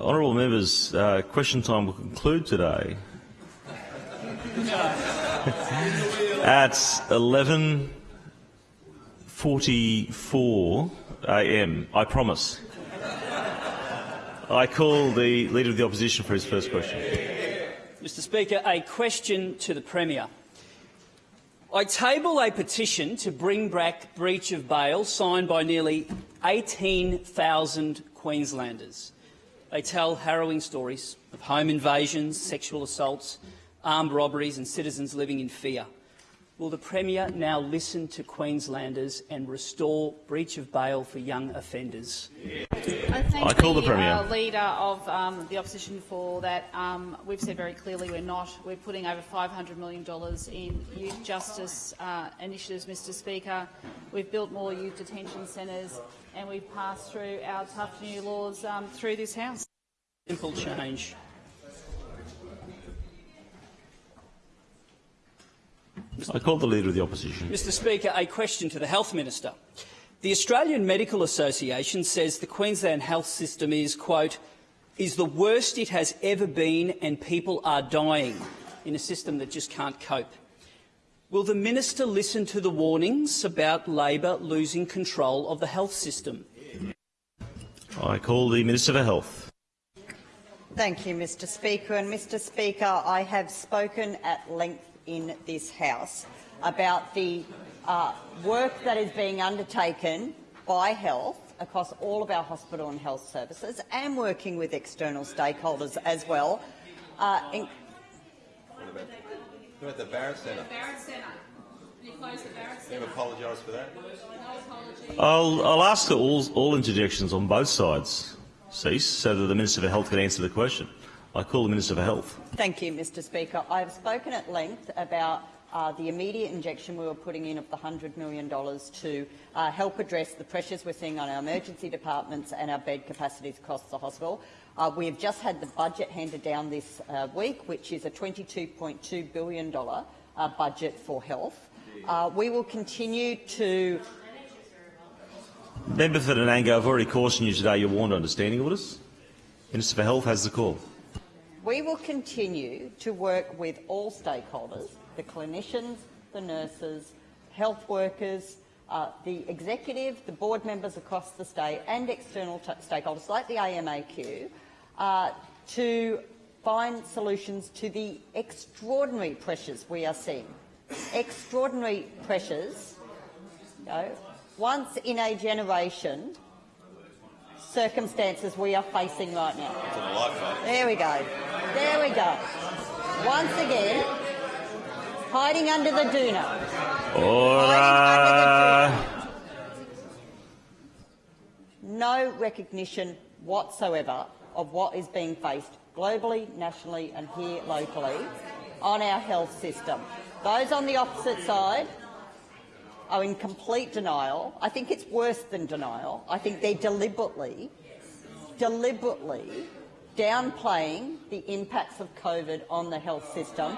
Honourable members, uh, question time will conclude today at 11.44 a.m. I promise. I call the Leader of the Opposition for his first question. Mr Speaker, a question to the Premier. I table a petition to bring back breach of bail signed by nearly 18,000 Queenslanders. They tell harrowing stories of home invasions, sexual assaults, armed robberies and citizens living in fear. Will the Premier now listen to Queenslanders and restore breach of bail for young offenders? I, I call the Premier. Uh, leader of um, the opposition for that. Um, we've said very clearly we're not. We're putting over $500 million in youth justice uh, initiatives, Mr Speaker. We've built more youth detention centres and we've passed through our tough new laws um, through this House. Simple change. I call the Leader of the Opposition. Mr Speaker, a question to the Health Minister. The Australian Medical Association says the Queensland health system is, quote, is the worst it has ever been and people are dying in a system that just can't cope. Will the minister listen to the warnings about Labor losing control of the health system? I call the Minister for Health. Thank you, Mr Speaker. And Mr Speaker, I have spoken at length in this House about the uh, work that is being undertaken by health across all of our hospital and health services and working with external stakeholders as well. Uh, in Who at the Barrett Centre? Barrett Centre. You close the Barrett You apologise for that. I'll, I'll ask that all, all interjections on both sides cease so that the Minister for Health can answer the question. I call the Minister for Health. Thank you, Mr Speaker. I have spoken at length about uh, the immediate injection we were putting in of the $100 million to uh, help address the pressures we're seeing on our emergency departments and our bed capacities across the hospital. Uh, we have just had the budget handed down this uh, week, which is a $22.2 billion uh, budget for health. Uh, we will continue to Member for Nanango, I've already cautioned you today you're warned under standing orders. Minister for Health has the call. We will continue to work with all stakeholders, the clinicians, the nurses, health workers, uh, the executive, the board members across the state and external stakeholders like the AMAQ uh, to find solutions to the extraordinary pressures we are seeing. Extraordinary pressures, you know, once in a generation circumstances we are facing right now. There we go. There we go. Once again, hiding under the doona. Order. No recognition whatsoever of what is being faced globally, nationally and here locally on our health system. Those on the opposite side are in complete denial. I think it's worse than denial. I think they're deliberately, deliberately downplaying the impacts of COVID on the health system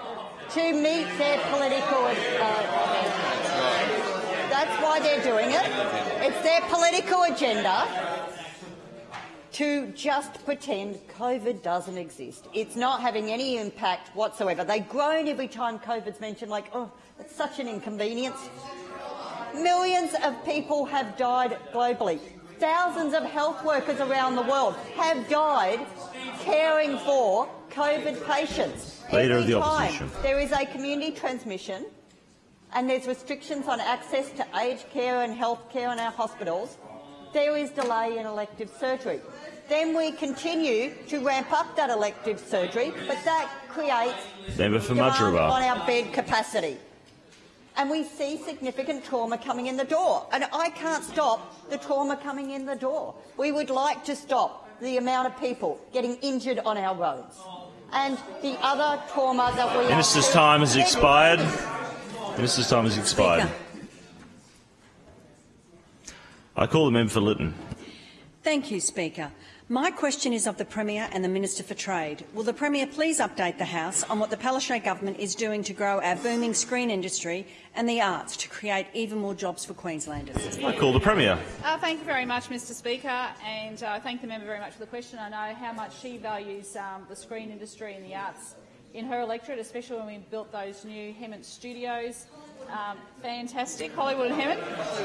to meet their political uh, That's why they're doing it. It's their political agenda to just pretend COVID doesn't exist. It's not having any impact whatsoever. They groan every time COVID's mentioned, like, oh, it's such an inconvenience. Millions of people have died globally. Thousands of health workers around the world have died caring for COVID patients. Leader Every of the time opposition. there is a community transmission and there's restrictions on access to aged care and health care in our hospitals, there is delay in elective surgery. Then we continue to ramp up that elective surgery, but that creates Member for demand on our bed capacity. And we see significant trauma coming in the door. And I can't stop the trauma coming in the door. We would like to stop the amount of people getting injured on our roads and the other trauma that we Minister's are time has expired. Minister's time has expired. I call the member for Lytton. Thank you, Speaker. My question is of the Premier and the Minister for Trade. Will the Premier please update the House on what the Palaszczuk government is doing to grow our booming screen industry and the arts to create even more jobs for Queenslanders? I call the Premier. Uh, thank you very much, Mr Speaker, and uh, thank the member very much for the question. I know how much she values um, the screen industry and the arts in her electorate, especially when we built those new Hemmant studios. Um, fantastic, Hollywood and Hemmant.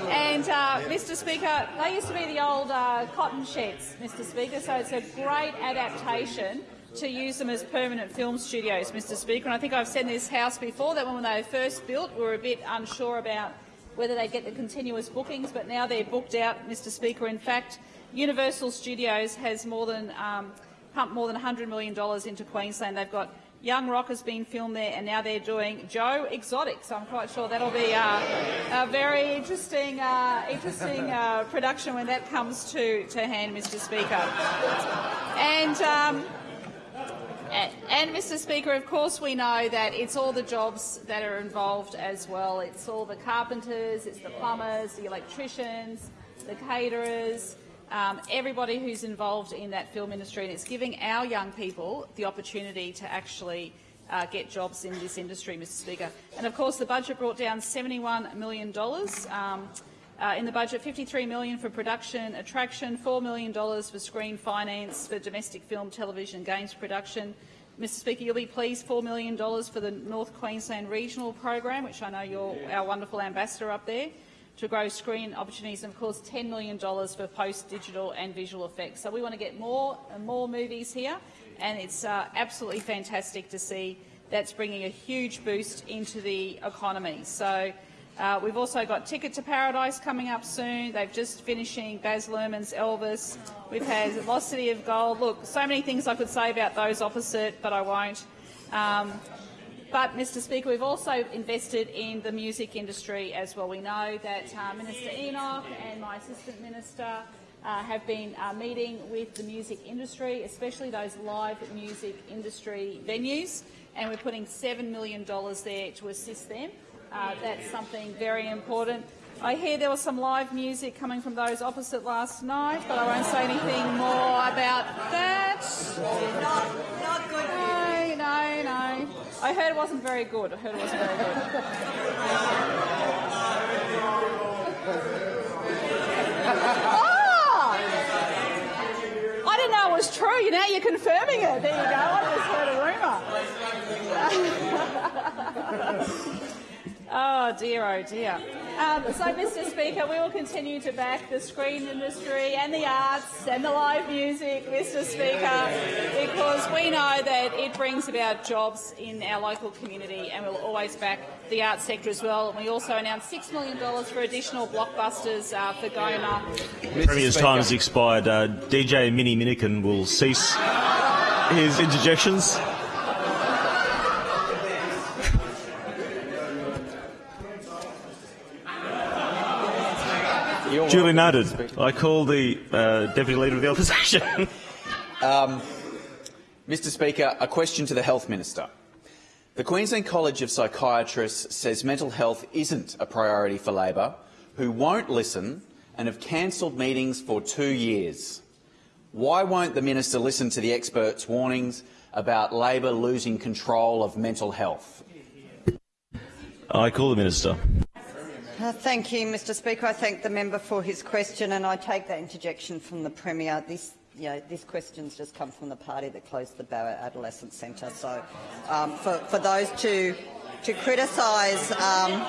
And, uh, Mr Speaker, they used to be the old uh, cotton sheds, Mr Speaker, so it's a great adaptation to use them as permanent film studios, Mr Speaker. And I think I've said in this House before that when they were first built, we were a bit unsure about whether they get the continuous bookings, but now they're booked out, Mr Speaker. In fact, Universal Studios has more than um, pumped more than $100 million into Queensland. They've got Young Rock has been filmed there, and now they're doing Joe Exotic. So I'm quite sure that'll be uh, a very interesting, uh, interesting uh, production when that comes to, to hand, Mr. Speaker. And. Um, and, and, Mr Speaker, of course we know that it's all the jobs that are involved as well. It's all the carpenters, it's the plumbers, the electricians, the caterers, um, everybody who's involved in that film industry, and it's giving our young people the opportunity to actually uh, get jobs in this industry, Mr Speaker. And of course the budget brought down $71 million. Um, uh, in the budget, 53 million for production attraction, $4 million for screen finance for domestic film, television, games production. Mr Speaker, you'll be pleased $4 million for the North Queensland Regional Program, which I know you're our wonderful ambassador up there, to grow screen opportunities, and of course $10 million for post-digital and visual effects. So we want to get more and more movies here, and it's uh, absolutely fantastic to see that's bringing a huge boost into the economy. So uh, we've also got Ticket to Paradise coming up soon. They've just finishing Baz Luhrmann's Elvis. We've had Lost City of Gold. Look, so many things I could say about those opposite, but I won't. Um, but, Mr Speaker, we've also invested in the music industry as well. We know that uh, Minister Enoch and my Assistant Minister uh, have been uh, meeting with the music industry, especially those live music industry venues, and we're putting $7 million there to assist them. Uh, that's something very important. I hear there was some live music coming from those opposite last night, but I won't say anything more about that. Not, not good. No, no, no. I heard it wasn't very good. I heard it wasn't very good. oh! I didn't know it was true. You Now you're confirming it. There you go. I just heard a rumour. Oh ah, dear, oh dear. Um, so, Mr Speaker, we will continue to back the screen industry and the arts and the live music, Mr Speaker, because we know that it brings about jobs in our local community and we'll always back the arts sector as well. And we also announced $6 million for additional blockbusters uh, for Goma. The Premier's time has expired. Uh, DJ Mini Minnikin will cease his interjections. Duly noted. I call the uh, Deputy Leader of the Opposition. um, Mr Speaker, a question to the Health Minister. The Queensland College of Psychiatrists says mental health isn't a priority for Labor, who won't listen and have cancelled meetings for two years. Why won't the minister listen to the experts' warnings about Labor losing control of mental health? I call the minister. Uh, thank you, Mr Speaker. I thank the member for his question and I take that interjection from the Premier. This, you know, this just come from the party that closed the Barrett Adolescent Centre. So um, for, for, those to, to criticise um,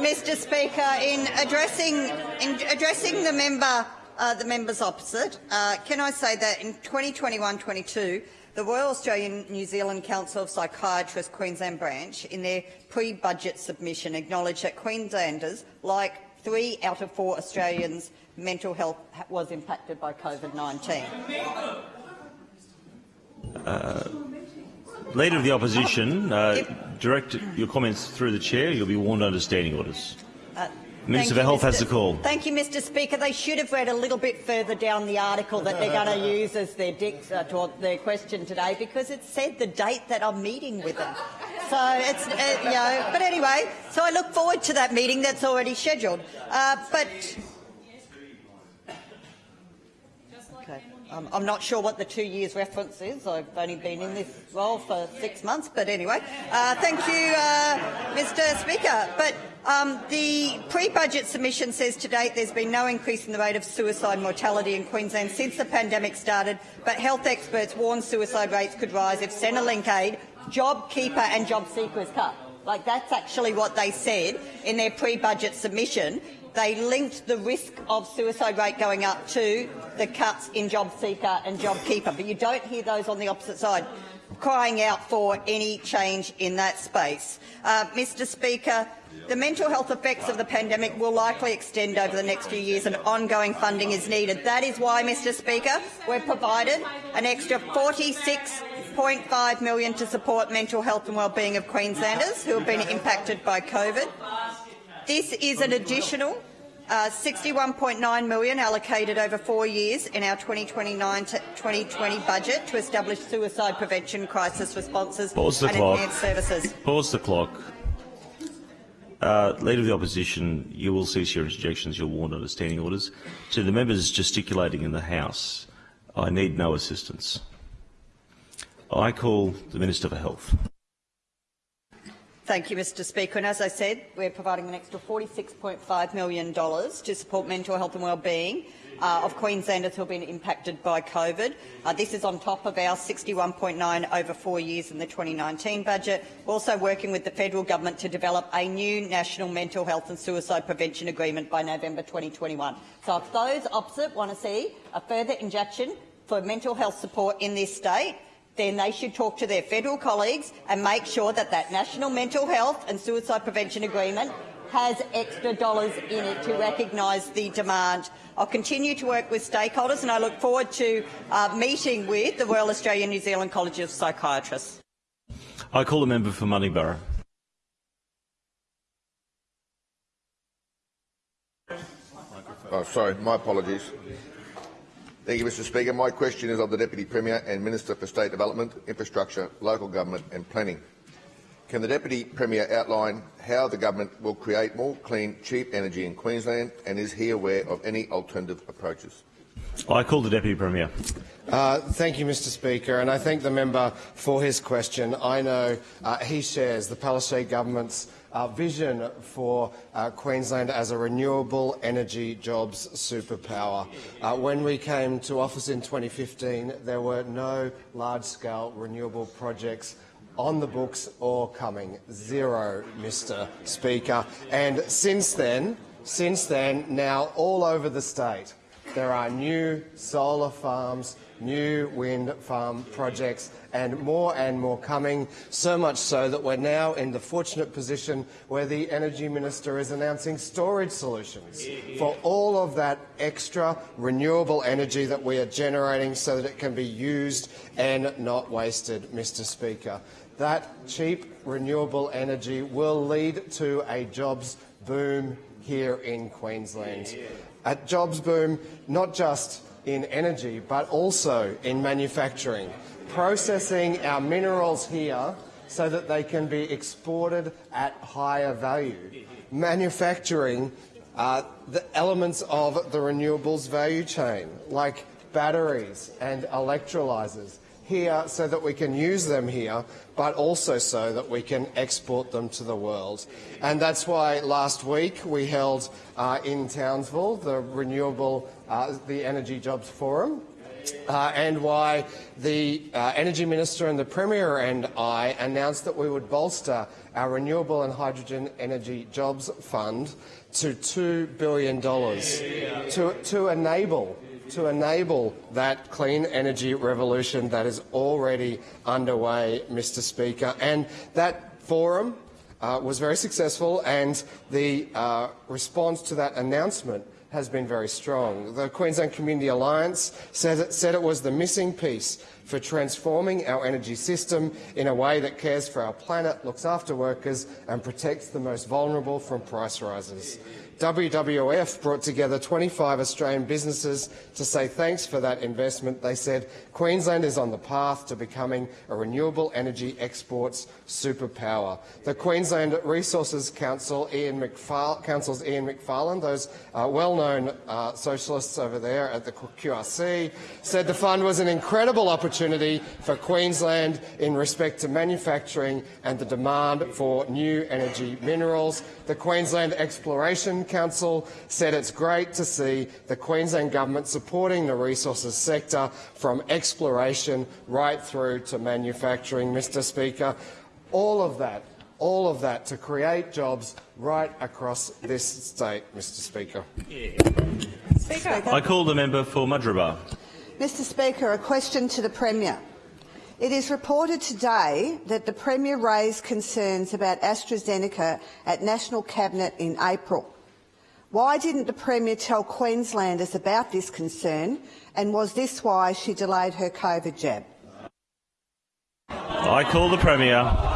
Mr Speaker, in addressing, in addressing the member uh, the members opposite, uh, can I say that in 2021-22 the Royal Australian New Zealand Council of Psychiatrists Queensland branch, in their pre-budget submission, acknowledged that Queenslanders, like three out of four Australians, mental health was impacted by COVID-19. Uh, Leader of the Opposition, uh, direct your comments through the chair. You'll be warned under standing orders. Uh, Minister for Health Mr. has the call. Thank you, Mr Speaker. They should have read a little bit further down the article that they're going to use as their, uh, to their question today because it said the date that I'm meeting with them. So it's, uh, you know, but anyway, so I look forward to that meeting that's already scheduled. Uh, but Um, I'm not sure what the two years reference is. I've only been in this role for six months, but anyway. Uh, thank you, uh, Mr Speaker. But um, the pre-budget submission says to date there's been no increase in the rate of suicide mortality in Queensland since the pandemic started, but health experts warn suicide rates could rise if Centrelink aid, JobKeeper and JobSeeker is cut. Like that's actually what they said in their pre-budget submission they linked the risk of suicide rate going up to the cuts in JobSeeker and JobKeeper, but you don't hear those on the opposite side crying out for any change in that space. Uh, Mr Speaker, the mental health effects of the pandemic will likely extend over the next few years and ongoing funding is needed. That is why, Mr Speaker, we've provided an extra 46.5 million to support mental health and wellbeing of Queenslanders who have been impacted by COVID. This is an additional uh, 61.9 million allocated over four years in our 2029 to 2020 budget to establish suicide prevention crisis responses Pause the and clock. enhanced services. Pause the clock. Uh, Leader of the Opposition, you will cease your interjections. You're warned under standing orders. To the members gesticulating in the House, I need no assistance. I call the Minister for Health. Thank you, Mr Speaker. And as I said, we're providing an extra $46.5 million to support mental health and wellbeing uh, of Queenslanders who have been impacted by COVID. Uh, this is on top of our 61.9 over four years in the 2019 budget. We're also working with the federal government to develop a new national mental health and suicide prevention agreement by November 2021. So if those opposite want to see a further injection for mental health support in this state, then they should talk to their federal colleagues and make sure that that National Mental Health and Suicide Prevention Agreement has extra dollars in it to recognise the demand. I'll continue to work with stakeholders and I look forward to uh, meeting with the Royal Australian New Zealand College of Psychiatrists. I call the member for Maryborough. Oh, sorry, my apologies. Thank you, Mr Speaker. My question is of the Deputy Premier and Minister for State Development, Infrastructure, Local Government and Planning. Can the Deputy Premier outline how the government will create more clean, cheap energy in Queensland and is he aware of any alternative approaches? I call the Deputy Premier. Uh, thank you, Mr Speaker, and I thank the member for his question. I know uh, he shares the Palaszczuk government's uh, vision for uh, Queensland as a renewable energy jobs superpower. Uh, when we came to office in 2015, there were no large-scale renewable projects on the books or coming. Zero, Mr Speaker. And since then, since then, now all over the state, there are new solar farms, new wind farm projects and more and more coming, so much so that we're now in the fortunate position where the Energy Minister is announcing storage solutions for all of that extra renewable energy that we are generating so that it can be used and not wasted, Mr Speaker. That cheap renewable energy will lead to a jobs boom here in Queensland. A jobs boom not just in energy, but also in manufacturing, processing our minerals here so that they can be exported at higher value, manufacturing uh, the elements of the renewables value chain, like batteries and electrolyzers, here so that we can use them here, but also so that we can export them to the world. And that's why last week we held uh, in Townsville the Renewable, uh, the Energy Jobs Forum, uh, and why the uh, Energy Minister and the Premier and I announced that we would bolster our Renewable and Hydrogen Energy Jobs Fund to $2 billion to, to enable to enable that clean energy revolution that is already underway, Mr Speaker. And that forum uh, was very successful and the uh, response to that announcement has been very strong. The Queensland Community Alliance it, said it was the missing piece for transforming our energy system in a way that cares for our planet, looks after workers and protects the most vulnerable from price rises. WWF brought together 25 Australian businesses to say thanks for that investment. They said Queensland is on the path to becoming a renewable energy exports superpower. The Queensland Resources Council, Ian McFar Council's Ian those uh, well-known uh, socialists over there at the QRC, said the fund was an incredible opportunity for Queensland in respect to manufacturing and the demand for new energy minerals. The Queensland Exploration Council said it's great to see the Queensland Government supporting the resources sector from exploration right through to manufacturing, Mr Speaker. All of that, all of that to create jobs right across this state, Mr Speaker. Speaker. I call the member for Mudgeeraba. Mr Speaker, a question to the Premier. It is reported today that the Premier raised concerns about AstraZeneca at National Cabinet in April. Why didn't the Premier tell Queenslanders about this concern, and was this why she delayed her COVID jab? I call the Premier.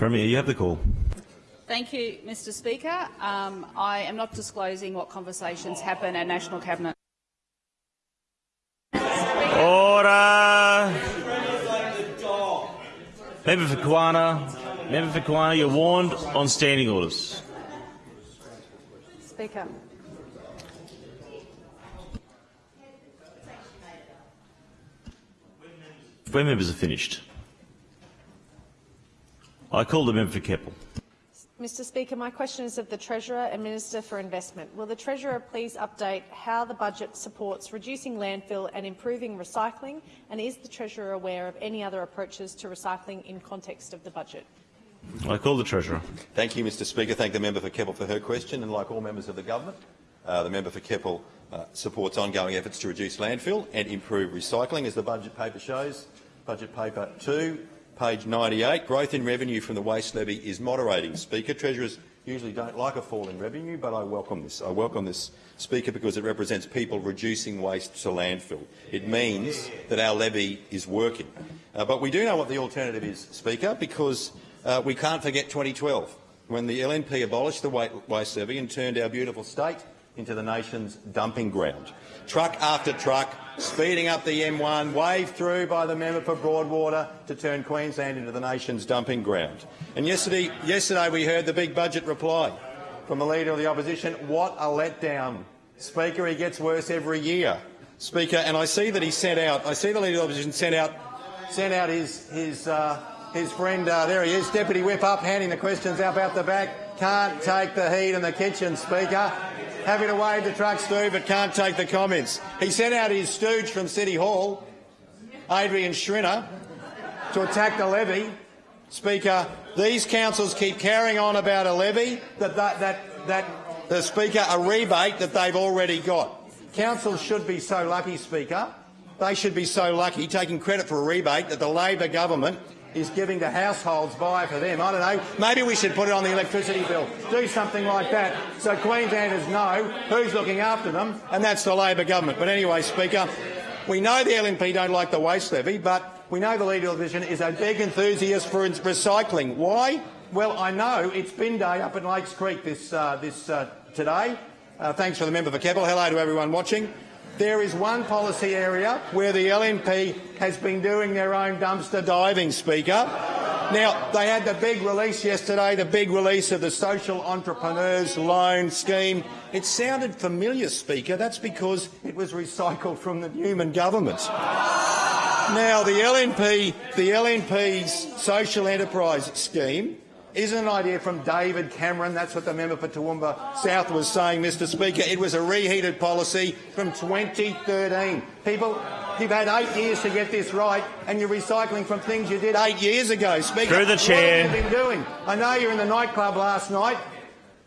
Premier, you have the call. Thank you, Mr Speaker. Um, I am not disclosing what conversations happen at National Cabinet. Order! Member for Kawana, Member for Kawana, you're warned on standing orders. Speaker. When members are finished, I call the member for Keppel. Mr Speaker, my question is of the Treasurer and Minister for Investment. Will the Treasurer please update how the budget supports reducing landfill and improving recycling, and is the Treasurer aware of any other approaches to recycling in context of the budget? I call the Treasurer. Thank you, Mr Speaker. Thank the member for Keppel for her question. And like all members of the government, uh, the member for Keppel uh, supports ongoing efforts to reduce landfill and improve recycling. As the budget paper shows, budget paper 2, page 98, growth in revenue from the waste levy is moderating. Speaker, Treasurers usually don't like a fall in revenue, but I welcome this. I welcome this, Speaker, because it represents people reducing waste to landfill. It means that our levy is working. Uh, but we do know what the alternative is, Speaker, because uh, we can't forget 2012, when the LNP abolished the waste levy and turned our beautiful state into the nation's dumping ground. Truck after truck speeding up the M1, waved through by the member for Broadwater to turn Queensland into the nation's dumping ground. And yesterday, yesterday we heard the big budget reply from the Leader of the Opposition. What a letdown. Speaker, he gets worse every year. Speaker, and I see that he sent out, I see the Leader of the Opposition sent out, sent out his, his, uh, his friend, uh, there he is, Deputy Whip up, handing the questions up out the back. Can't take the heat in the kitchen, Speaker. Happy to wave the truck, Stu, but can't take the comments. He sent out his stooge from City Hall, Adrian Schrinner, to attack the levy. Speaker, these councils keep carrying on about a levy, that, that, that, that the Speaker, a rebate that they've already got. Councils should be so lucky, Speaker. They should be so lucky, taking credit for a rebate that the Labor government is giving to households buy for them. I don't know. Maybe we should put it on the electricity bill. Do something like that so Queenslanders know who's looking after them, and that's the Labor government. But anyway, Speaker, we know the LNP don't like the waste levy, but we know the Leader of the Opposition is a big enthusiast for recycling. Why? Well, I know it's bin day up in Lakes Creek this, uh, this uh, today. Uh, thanks for the member for Keppel. Hello to everyone watching. There is one policy area where the LNP has been doing their own dumpster diving, Speaker. Now, they had the big release yesterday, the big release of the Social Entrepreneurs Loan Scheme. It sounded familiar, Speaker. That's because it was recycled from the Newman government. Now, the LNP, the LNP's social enterprise scheme is an idea from David Cameron. That's what the member for Toowoomba South was saying, Mr Speaker. It was a reheated policy from 2013. People, you've had eight years to get this right, and you're recycling from things you did eight years ago. Speaker, Through the chair. What have you been doing? I know you're in the nightclub last night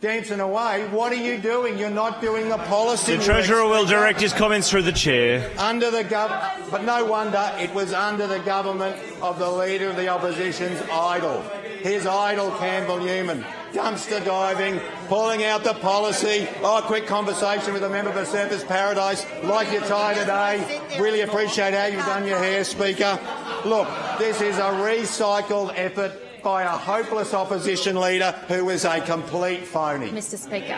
dancing away. What are you doing? You're not doing the policy. The Treasurer will direct his comments through the chair. Under the gov but no wonder it was under the government of the Leader of the Opposition's idol, his idol Campbell Newman. dumpster diving, pulling out the policy. Oh, a quick conversation with a member for Surfers Paradise. Like your tie today. Really appreciate how you've done your hair, Speaker. Look, this is a recycled effort by a hopeless opposition leader who is a complete phony. Mr Speaker.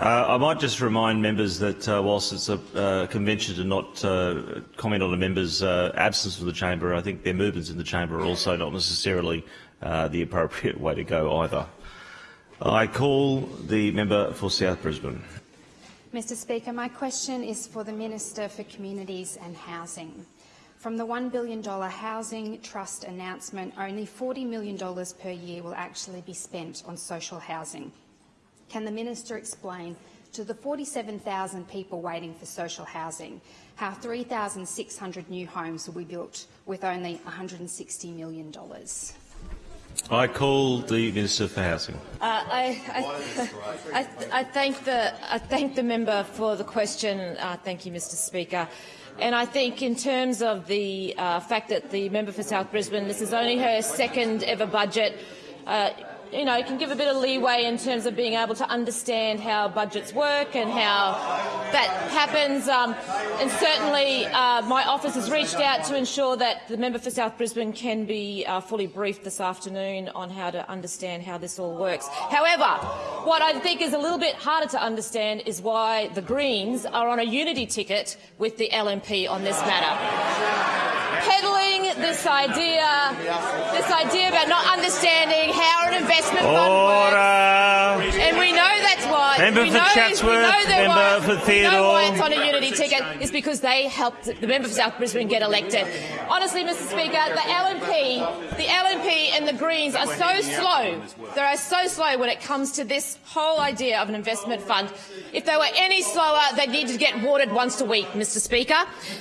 Uh, I might just remind members that uh, whilst it's a uh, convention to not uh, comment on a member's uh, absence from the chamber, I think their movements in the chamber are also not necessarily uh, the appropriate way to go either. I call the member for South Brisbane. Mr Speaker, my question is for the Minister for Communities and Housing. From the $1 billion Housing Trust announcement, only $40 million per year will actually be spent on social housing. Can the minister explain to the 47,000 people waiting for social housing how 3,600 new homes will be built with only $160 million? I call the Minister for Housing. Uh, I, I, I, I, thank the, I thank the member for the question. Uh, thank you, Mr Speaker. And I think in terms of the uh, fact that the member for South Brisbane, this is only her second ever budget, uh, you know, can give a bit of leeway in terms of being able to understand how budgets work and how that happens. Um, and certainly uh, my office has reached out to ensure that the member for South Brisbane can be uh, fully briefed this afternoon on how to understand how this all works. However, what I think is a little bit harder to understand is why the Greens are on a unity ticket with the LNP on this matter peddling this idea, this idea about not understanding how an investment Order. fund works. And we know that's why. Member for know, Chatsworth, member for we know Theodore. why it's on a unity ticket is because they helped the member for South Brisbane get elected. Honestly, Mr Speaker, the LNP, the LNP and the Greens are so slow. They are so slow when it comes to this whole idea of an investment fund. If they were any slower, they'd need to get watered once a week, Mr Speaker.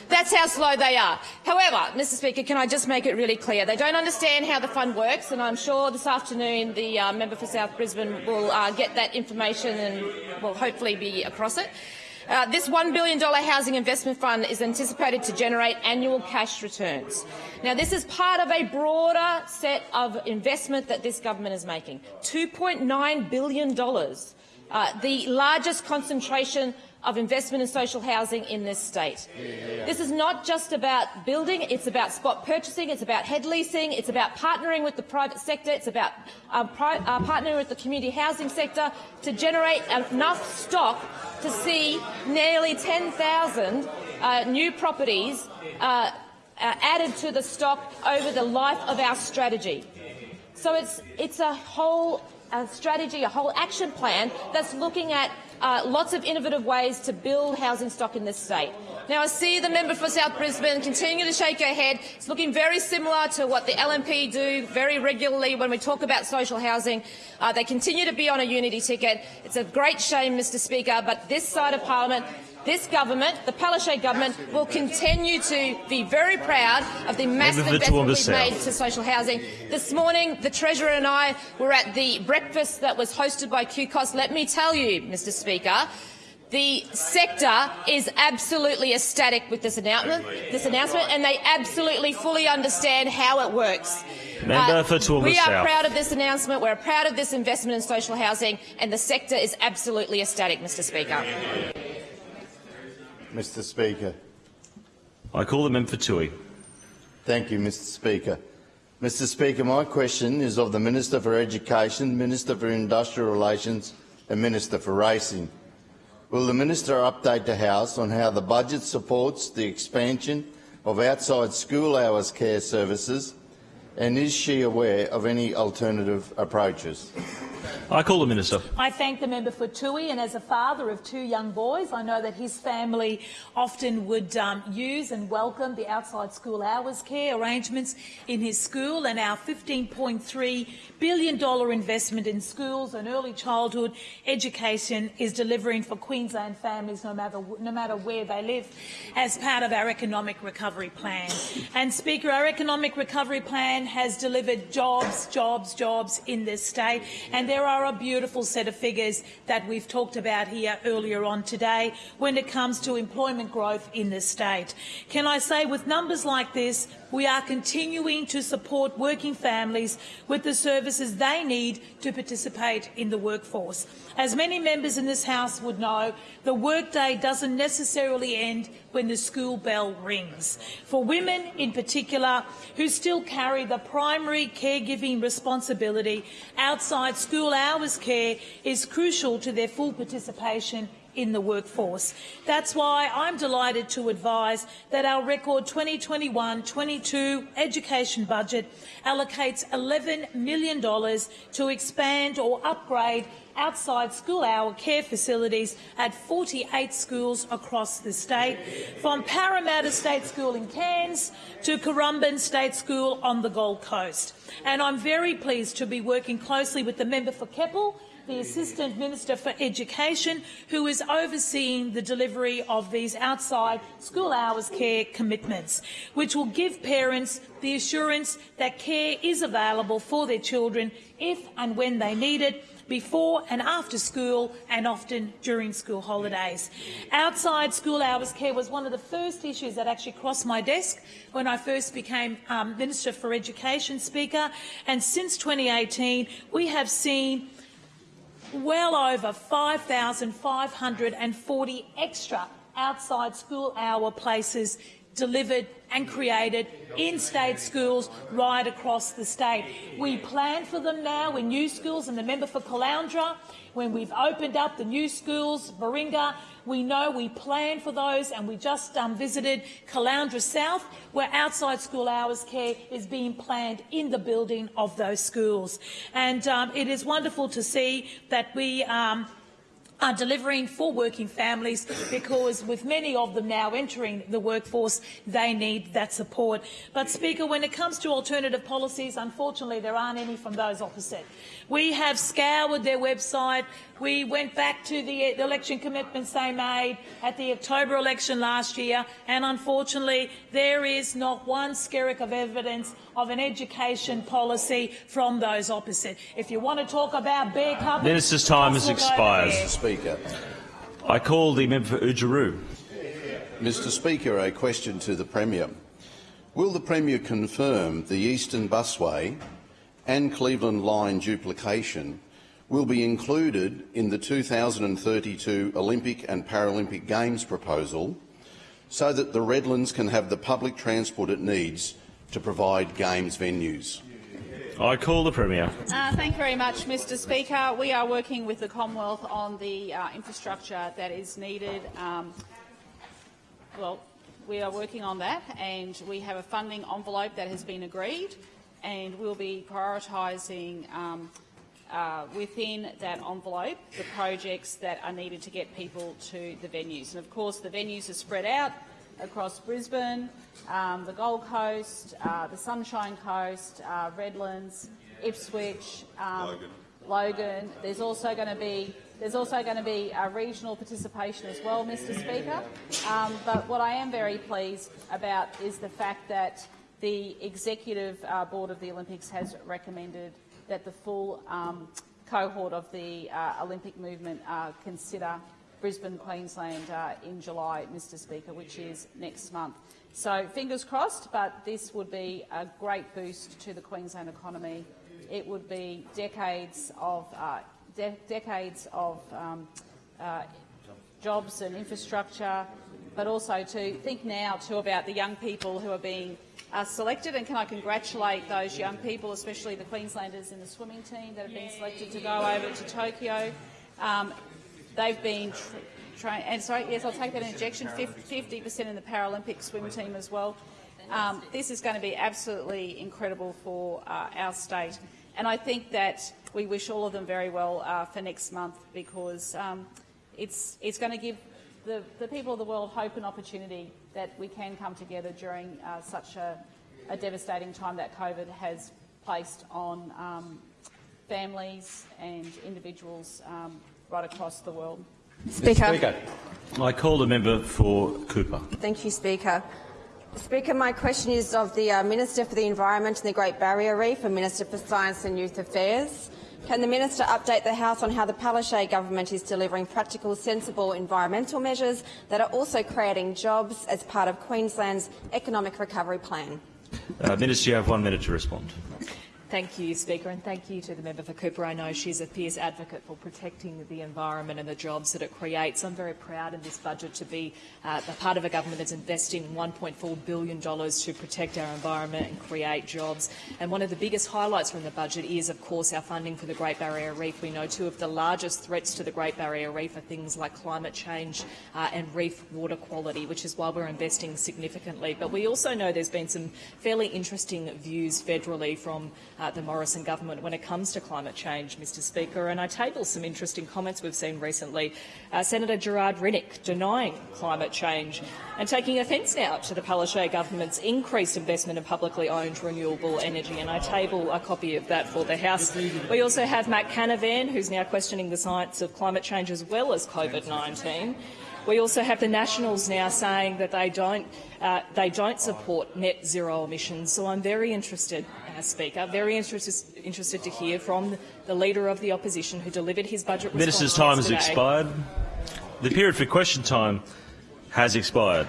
That's how slow they are. However, Mr Speaker, can I just make it really clear? They don't understand how the fund works, and I'm sure this afternoon the uh, member for South Brisbane will uh, get that information and will hopefully be across it. Uh, this $1 billion housing investment fund is anticipated to generate annual cash returns. Now, this is part of a broader set of investment that this government is making, $2.9 billion, uh, the largest concentration of investment in social housing in this state. This is not just about building, it's about spot purchasing, it's about head leasing, it's about partnering with the private sector, it's about uh, uh, partnering with the community housing sector to generate enough stock to see nearly 10,000 uh, new properties uh, added to the stock over the life of our strategy. So it's, it's a whole a strategy, a whole action plan that's looking at uh, lots of innovative ways to build housing stock in this state. Now, I see the member for South Brisbane continue to shake her head. It's looking very similar to what the LNP do very regularly when we talk about social housing. Uh, they continue to be on a unity ticket. It's a great shame, Mr Speaker, but this side of parliament this government, the Palaszczuk government, will continue to be very proud of the massive investment we've made to social housing. This morning, the Treasurer and I were at the breakfast that was hosted by QCOSS. Let me tell you, Mr Speaker, the sector is absolutely ecstatic with this announcement, this announcement, and they absolutely fully understand how it works. Member uh, for Toowoomba we are proud of this announcement. We're proud of this investment in social housing, and the sector is absolutely ecstatic, Mr Speaker. Mr Speaker. I call the member for Toohey. Thank you, Mr Speaker. Mr Speaker, my question is of the Minister for Education, Minister for Industrial Relations and Minister for Racing. Will the Minister update the House on how the budget supports the expansion of outside school hours care services and is she aware of any alternative approaches? I call the minister. I thank the member for Toohey, and as a father of two young boys, I know that his family often would um, use and welcome the outside school hours care arrangements in his school, and our $15.3 billion investment in schools and early childhood education is delivering for Queensland families no matter, no matter where they live as part of our economic recovery plan. And Speaker, our economic recovery plan has delivered jobs, jobs, jobs in this state, and there are a beautiful set of figures that we've talked about here earlier on today when it comes to employment growth in this state. Can I say, with numbers like this, we are continuing to support working families with the services they need to participate in the workforce. As many members in this House would know, the workday doesn't necessarily end when the school bell rings. For women in particular who still carry the primary caregiving responsibility, outside school hours care is crucial to their full participation in the workforce. That's why I'm delighted to advise that our record 2021-22 education budget allocates $11 million to expand or upgrade outside school hour care facilities at 48 schools across the state, from Parramatta State School in Cairns to Currumbin State School on the Gold Coast. And I'm very pleased to be working closely with the member for Keppel the Assistant Minister for Education, who is overseeing the delivery of these outside school hours care commitments, which will give parents the assurance that care is available for their children if and when they need it, before and after school and often during school holidays. Outside school hours care was one of the first issues that actually crossed my desk when I first became um, Minister for Education Speaker, and since 2018 we have seen well over 5,540 extra outside school hour places delivered and created in state schools right across the state. We plan for them now in new schools, and the member for Caloundra, when we've opened up the new schools, Baringa, we know we plan for those, and we just um, visited Caloundra South, where outside school hours care is being planned in the building of those schools. And um, it is wonderful to see that we um, are delivering for working families because with many of them now entering the workforce, they need that support. But Speaker, when it comes to alternative policies, unfortunately there aren't any from those opposite. We have scoured their website. We went back to the, election commitments they made at the October election last year, and unfortunately there is not one skerrick of evidence of an education policy from those opposite. If you want to talk about bear cupboards... Minister's time has just look over expired. there. Speaker. I call the member for Oodgeroo. Mr Speaker, a question to the Premier. Will the Premier confirm the Eastern Busway and Cleveland Line duplication will be included in the 2032 Olympic and Paralympic Games proposal so that the Redlands can have the public transport it needs to provide Games venues? I call the Premier. Uh, thank you very much, Mr Speaker. We are working with the Commonwealth on the uh, infrastructure that is needed. Um, well, we are working on that and we have a funding envelope that has been agreed and we'll be prioritising um, uh, within that envelope the projects that are needed to get people to the venues. And of course the venues are spread out across Brisbane, um, the Gold Coast, uh, the Sunshine Coast, uh, Redlands, Ipswich, um, Logan. Logan. There's also going to be there's also going to be a regional participation as well, Mr Speaker. Um, but what I am very pleased about is the fact that the Executive uh, Board of the Olympics has recommended that the full um, cohort of the uh, Olympic movement uh, consider Brisbane, Queensland uh, in July, Mr Speaker, which is next month. So fingers crossed, but this would be a great boost to the Queensland economy. It would be decades of uh, de decades of um, uh, jobs and infrastructure, but also to think now too about the young people who are being uh, selected. And can I congratulate those young people, especially the Queenslanders in the swimming team that have been selected to go over to Tokyo. Um, they've been trained, and sorry, yes, I'll take that injection. 50% in the Paralympic swim team as well. Um, this is going to be absolutely incredible for uh, our state. And I think that we wish all of them very well uh, for next month because um, it's, it's going to give the, the people of the world hope and opportunity that we can come together during uh, such a, a, devastating time that COVID has placed on um, families and individuals um, right across the world. Speaker. I call the member for Cooper. Thank you, Speaker. Speaker, my question is of the uh, Minister for the Environment and the Great Barrier Reef and Minister for Science and Youth Affairs. Can the Minister update the House on how the Palaszczuk government is delivering practical, sensible environmental measures that are also creating jobs as part of Queensland's economic recovery plan? Uh, Minister, you have one minute to respond. Thank you, Speaker, and thank you to the member for Cooper. I know she's a fierce advocate for protecting the environment and the jobs that it creates. I'm very proud in this budget to be uh, a part of a government that's investing $1.4 billion to protect our environment and create jobs. And one of the biggest highlights from the budget is, of course, our funding for the Great Barrier Reef. We know two of the largest threats to the Great Barrier Reef are things like climate change uh, and reef water quality, which is why we're investing significantly. But we also know there's been some fairly interesting views federally from uh, the Morrison government when it comes to climate change, Mr Speaker, and I table some interesting comments we've seen recently. Uh, Senator Gerard Rennick denying climate change and taking offence now to the Palaszczuk government's increased investment in publicly owned renewable energy, and I table a copy of that for the House. We also have Matt Canavan, who's now questioning the science of climate change as well as COVID-19. We also have the Nationals now saying that they don't, uh, they don't support net zero emissions. So I'm very interested, uh, Speaker, very interested, interested to hear from the Leader of the Opposition who delivered his budget Minister's time has expired. The period for question time has expired.